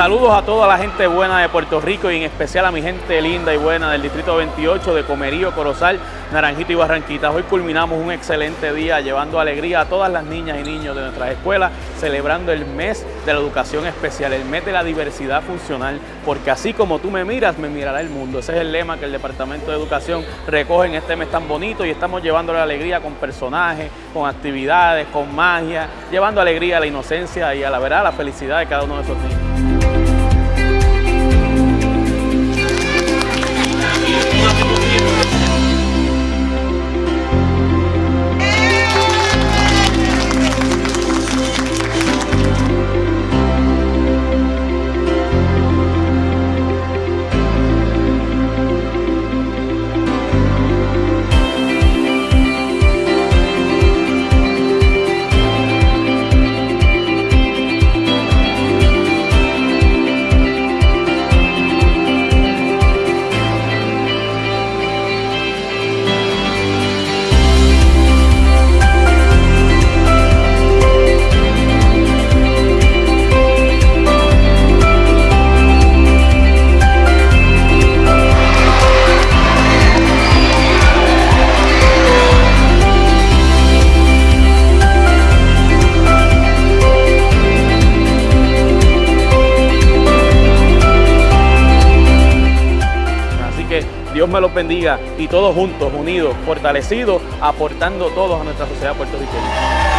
Saludos a toda la gente buena de Puerto Rico y en especial a mi gente linda y buena del Distrito 28 de Comerío, Corozal, Naranjito y Barranquitas. Hoy culminamos un excelente día llevando alegría a todas las niñas y niños de nuestras escuelas, celebrando el mes de la educación especial, el mes de la diversidad funcional, porque así como tú me miras, me mirará el mundo. Ese es el lema que el Departamento de Educación recoge en este mes tan bonito y estamos llevando la alegría con personajes, con actividades, con magia, llevando alegría a la inocencia y a la verdad, la felicidad de cada uno de esos niños. Que Dios me los bendiga y todos juntos, unidos, fortalecidos, aportando todos a nuestra sociedad puertorriqueña.